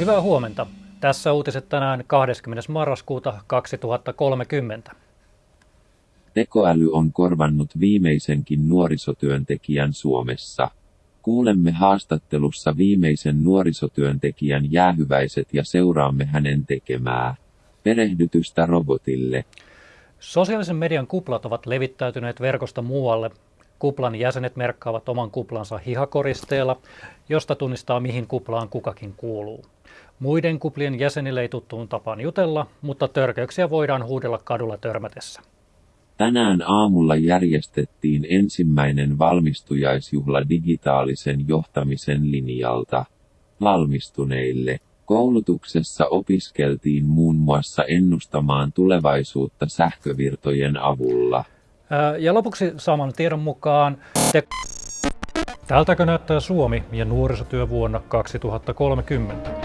Hyvää huomenta. Tässä uutiset tänään 20. marraskuuta 2030. Tekoäly on korvannut viimeisenkin nuorisotyöntekijän Suomessa. Kuulemme haastattelussa viimeisen nuorisotyöntekijän jäähyväiset ja seuraamme hänen tekemää perehdytystä robotille. Sosiaalisen median kuplat ovat levittäytyneet verkosta muualle. Kuplan jäsenet merkkaavat oman kuplansa hihakoristeella, josta tunnistaa mihin kuplaan kukakin kuuluu. Muiden kuplien jäsenille ei tuttuun tapaan jutella, mutta törkeyksiä voidaan huudella kadulla törmätessä. Tänään aamulla järjestettiin ensimmäinen valmistujaisjuhla digitaalisen johtamisen linjalta. Valmistuneille koulutuksessa opiskeltiin muun muassa ennustamaan tulevaisuutta sähkövirtojen avulla. Ja lopuksi saman tiedon mukaan te... Tältäkö näyttää Suomi ja nuorisotyö vuonna 2030?